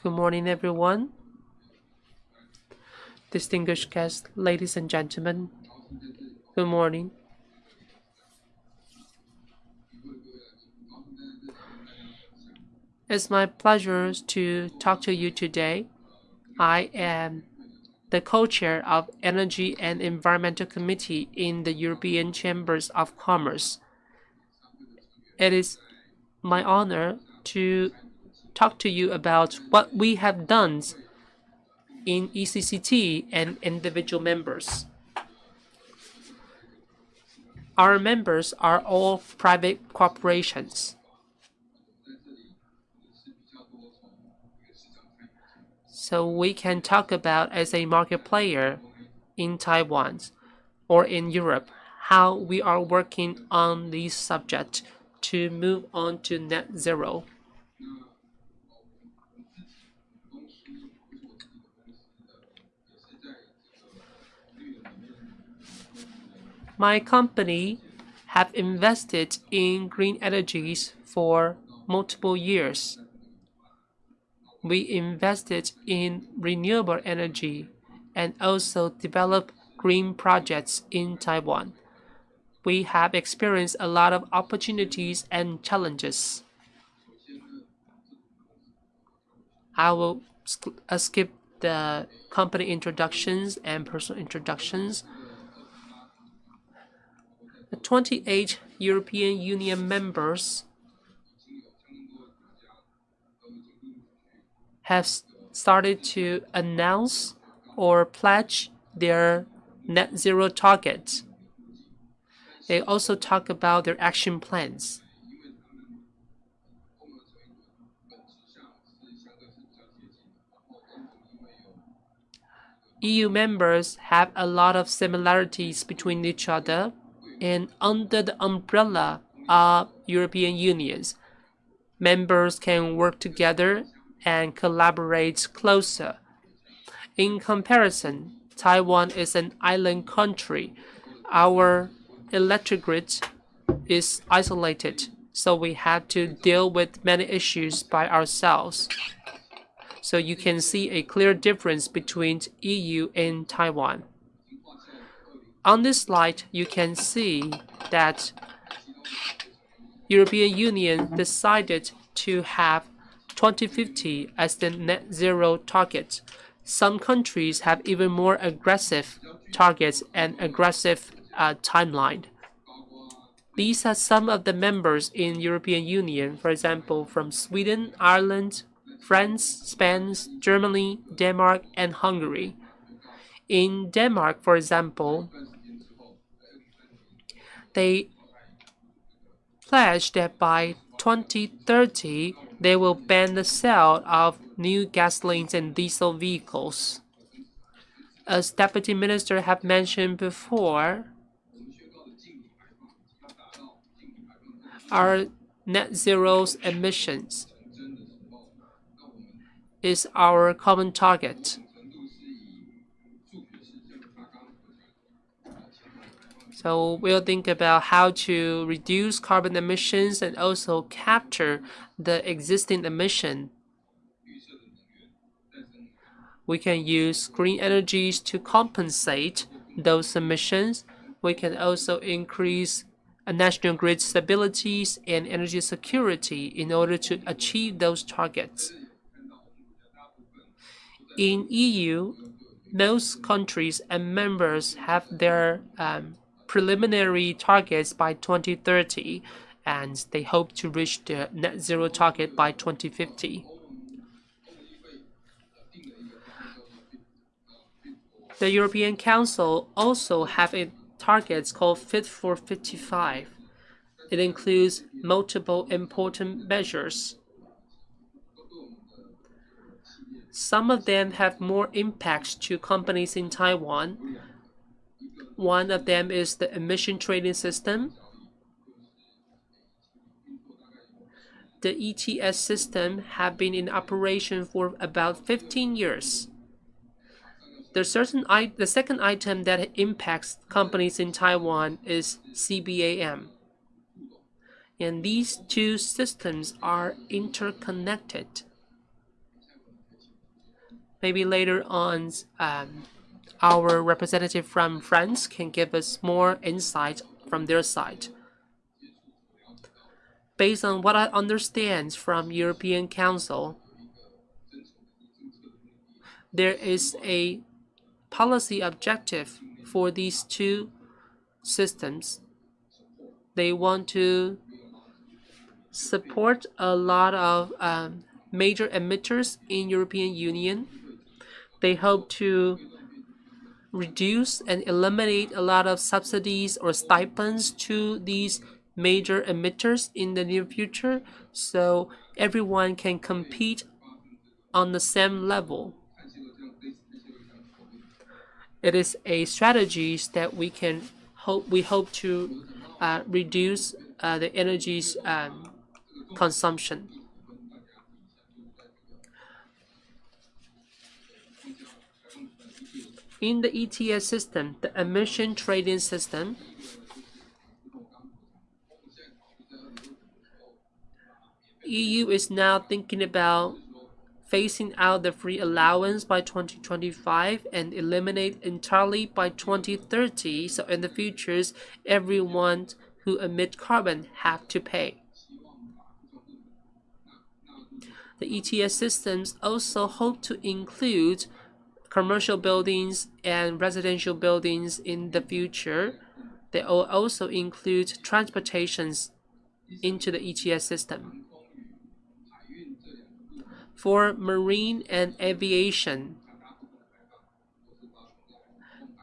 Good morning, everyone. Distinguished guests, ladies and gentlemen, good morning. It's my pleasure to talk to you today. I am the co-chair of Energy and Environmental Committee in the European Chambers of Commerce. It is my honor to talk to you about what we have done in ECCT and individual members. Our members are all private corporations. So we can talk about as a market player in Taiwan or in Europe, how we are working on this subject to move on to net zero. My company have invested in green energies for multiple years we invested in renewable energy and also developed green projects in Taiwan. We have experienced a lot of opportunities and challenges. I will uh, skip the company introductions and personal introductions. The 28 European Union members have started to announce or pledge their net zero targets. They also talk about their action plans. EU members have a lot of similarities between each other and under the umbrella of European unions, members can work together and collaborate closer. In comparison, Taiwan is an island country. Our electric grid is isolated, so we have to deal with many issues by ourselves. So you can see a clear difference between EU and Taiwan. On this slide, you can see that European Union decided to have 2050 as the net zero target. Some countries have even more aggressive targets and aggressive uh, timeline. These are some of the members in European Union, for example, from Sweden, Ireland, France, Spain, Germany, Denmark, and Hungary. In Denmark, for example, they pledged that by 2030, they will ban the sale of new gasolines and diesel vehicles. As Deputy Minister have mentioned before, our net zero emissions is our common target. So we'll think about how to reduce carbon emissions and also capture the existing emission. We can use green energies to compensate those emissions. We can also increase national grid stabilities and energy security in order to achieve those targets. In EU, most countries and members have their um, preliminary targets by 2030, and they hope to reach the net zero target by 2050. The European Council also have a targets called Fit for 55. It includes multiple important measures. Some of them have more impacts to companies in Taiwan, one of them is the emission trading system. The ETS system have been in operation for about 15 years. The, certain the second item that impacts companies in Taiwan is CBAM. And these two systems are interconnected. Maybe later on, um, our representative from France can give us more insight from their side. Based on what I understand from European Council, there is a policy objective for these two systems. They want to support a lot of um, major emitters in European Union. They hope to reduce and eliminate a lot of subsidies or stipends to these major emitters in the near future so everyone can compete on the same level. It is a strategy that we can hope we hope to uh, reduce uh, the energy's um, consumption. In the ETS system, the emission trading system, EU is now thinking about phasing out the free allowance by 2025 and eliminate entirely by 2030. So in the futures, everyone who emit carbon have to pay. The ETS systems also hope to include commercial buildings and residential buildings in the future. They will also include transportations into the ETS system. For marine and aviation,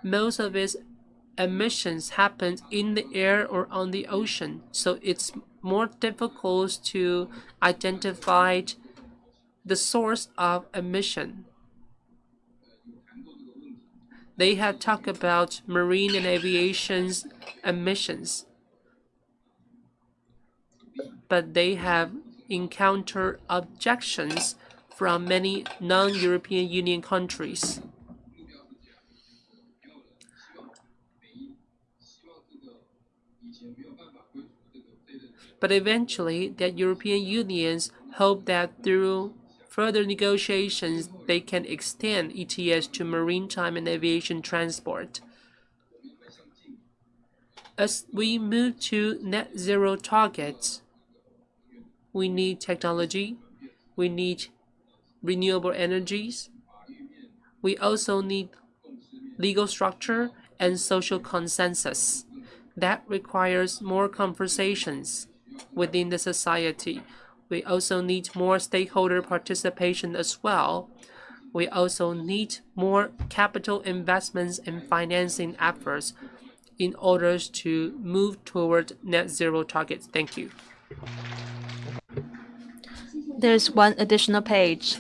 most of its emissions happen in the air or on the ocean, so it's more difficult to identify the source of emission. They have talked about marine and aviation's emissions, but they have encountered objections from many non-European Union countries. But eventually, the European unions hope that through further negotiations, they can extend ETS to maritime and aviation transport. As we move to net zero targets, we need technology, we need renewable energies, we also need legal structure and social consensus. That requires more conversations within the society we also need more stakeholder participation as well. We also need more capital investments and financing efforts in order to move toward net zero targets. Thank you. There's one additional page.